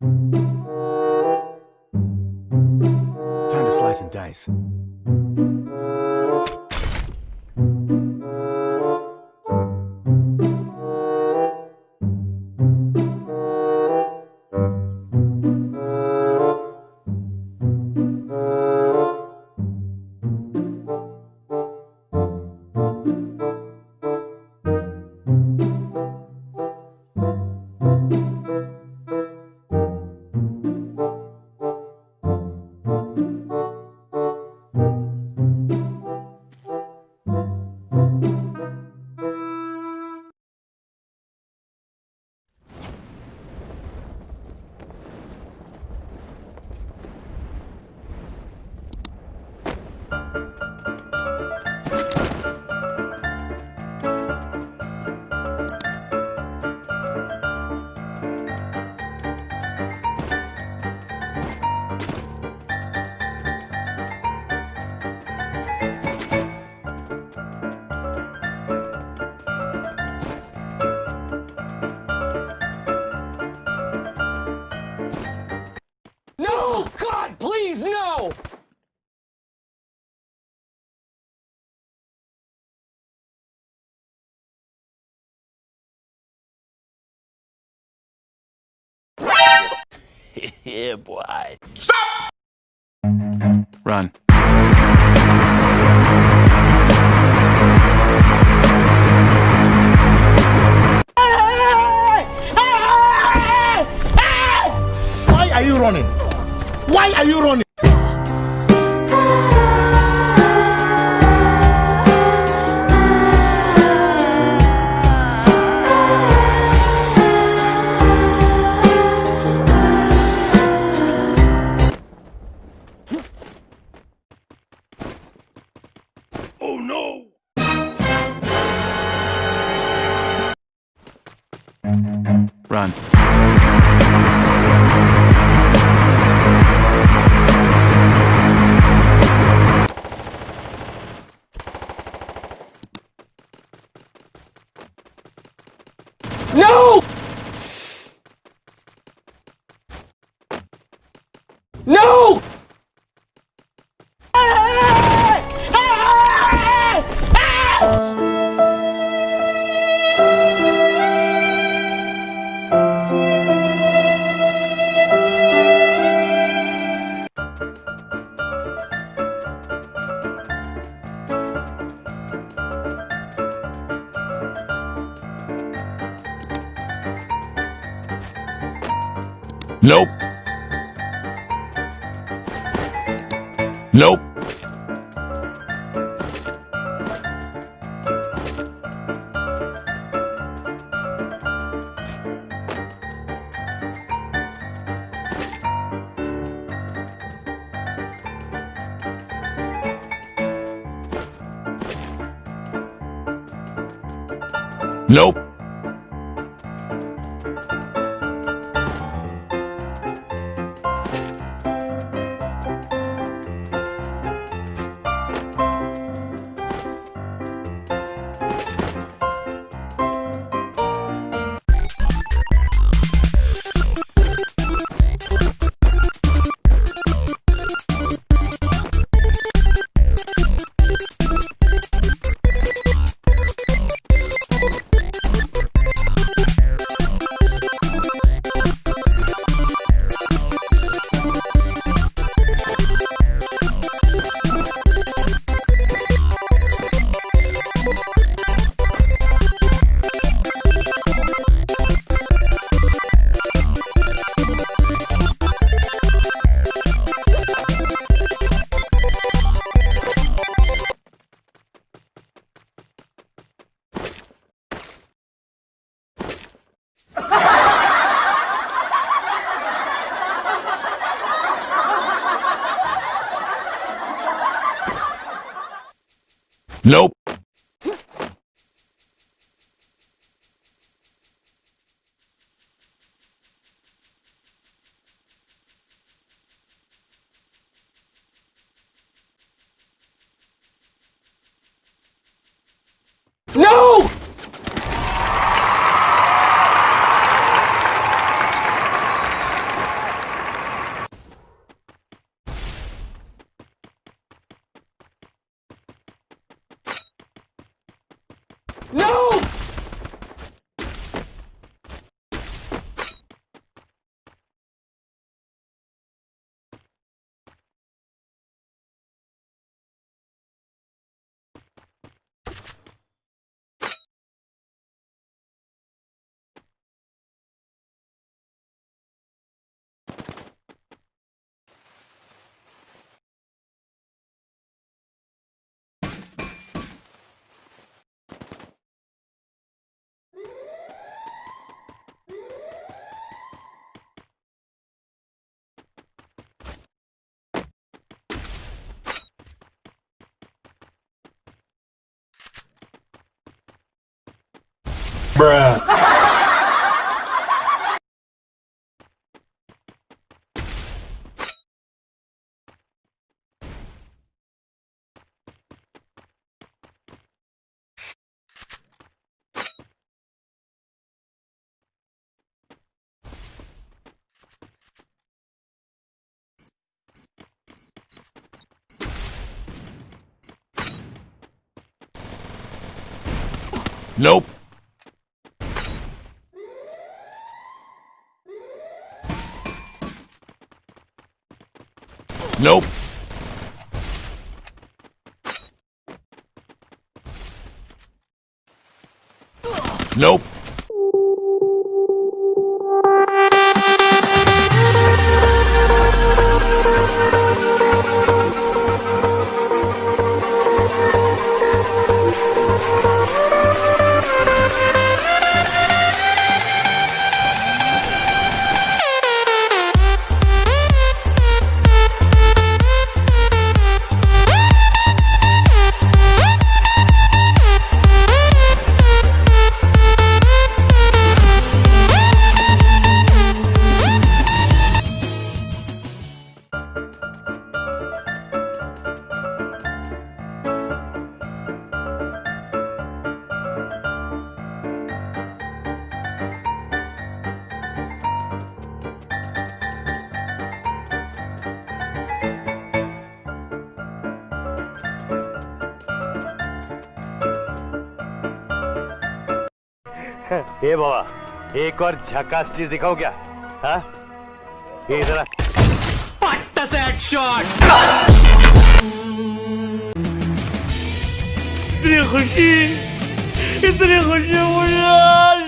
Time to slice and dice. Yeah, boy. Stop! Run. Why are you running? Why are you running? Run. No! No! Nope. Nope. Nope. Nope. No! No! Nope. Nope. Nope. ए बाबा, एक और झकास चीज़ दिखाओ क्या? हाँ? जरा इतनी खुशी इतनी खुशी मुझे